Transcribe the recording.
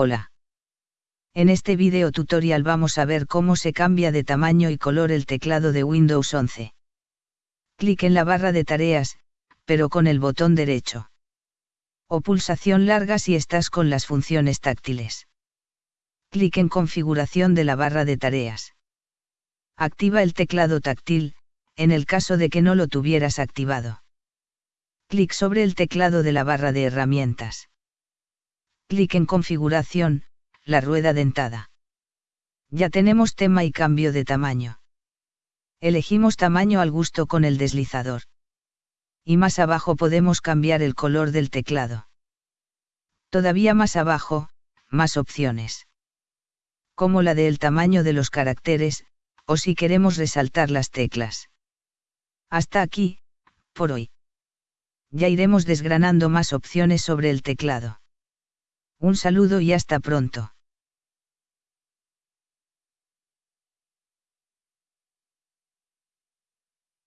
Hola. En este video tutorial vamos a ver cómo se cambia de tamaño y color el teclado de Windows 11. Clic en la barra de tareas, pero con el botón derecho. O pulsación larga si estás con las funciones táctiles. Clic en configuración de la barra de tareas. Activa el teclado táctil, en el caso de que no lo tuvieras activado. Clic sobre el teclado de la barra de herramientas. Clic en configuración, la rueda dentada. Ya tenemos tema y cambio de tamaño. Elegimos tamaño al gusto con el deslizador. Y más abajo podemos cambiar el color del teclado. Todavía más abajo, más opciones. Como la del tamaño de los caracteres, o si queremos resaltar las teclas. Hasta aquí, por hoy ya iremos desgranando más opciones sobre el teclado. Un saludo y hasta pronto.